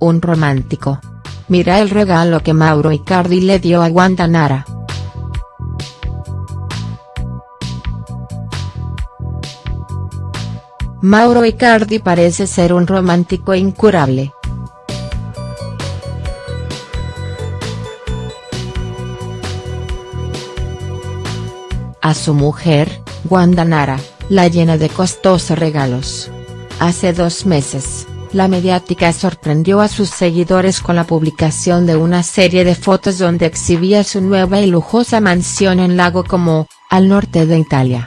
un romántico. Mira el regalo que Mauro Icardi le dio a Wanda Nara. Mauro Icardi parece ser un romántico incurable. A su mujer, Wanda Nara, la llena de costosos regalos. Hace dos meses, la mediática sorprendió a sus seguidores con la publicación de una serie de fotos donde exhibía su nueva y lujosa mansión en Lago Como, al norte de Italia.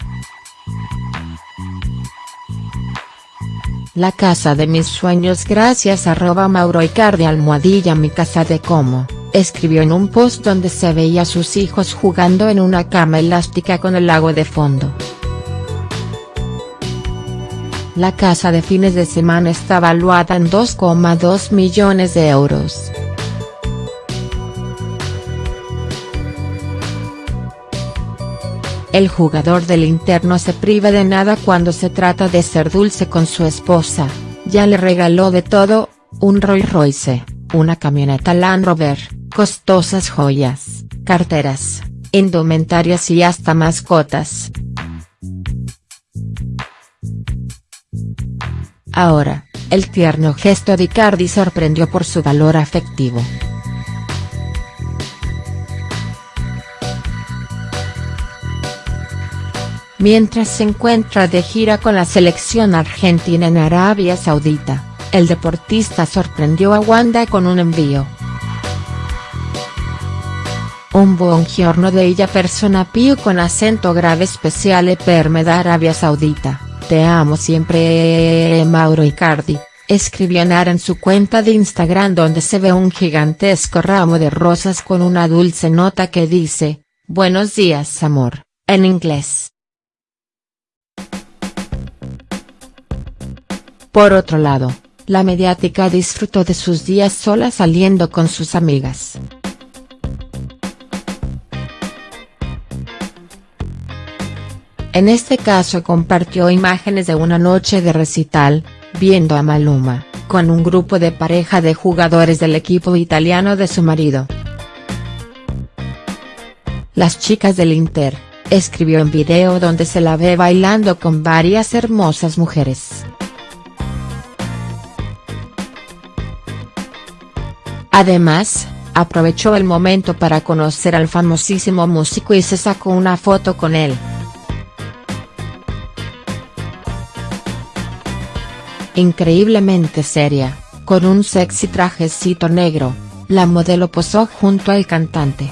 La casa de mis sueños gracias arroba Mauro Icardi almohadilla mi casa de Como, escribió en un post donde se veía a sus hijos jugando en una cama elástica con el lago de fondo. La casa de fines de semana está valuada en 2,2 millones de euros. El jugador del interno se priva de nada cuando se trata de ser dulce con su esposa, ya le regaló de todo, un Rolls Royce, una camioneta Land Rover, costosas joyas, carteras, indumentarias y hasta mascotas. Ahora, el tierno gesto de Icardi sorprendió por su valor afectivo. Mientras se encuentra de gira con la selección argentina en Arabia Saudita, el deportista sorprendió a Wanda con un envío. Un buongiorno de ella persona pío con acento grave especial per me da Arabia Saudita, te amo siempre Mauro Icardi, escribió Nara en su cuenta de Instagram donde se ve un gigantesco ramo de rosas con una dulce nota que dice, buenos días amor, en inglés. Por otro lado, la mediática disfrutó de sus días sola saliendo con sus amigas. En este caso compartió imágenes de una noche de recital, viendo a Maluma, con un grupo de pareja de jugadores del equipo italiano de su marido. Las chicas del Inter, escribió en video donde se la ve bailando con varias hermosas mujeres. Además, aprovechó el momento para conocer al famosísimo músico y se sacó una foto con él. Increíblemente seria, con un sexy trajecito negro, la modelo posó junto al cantante.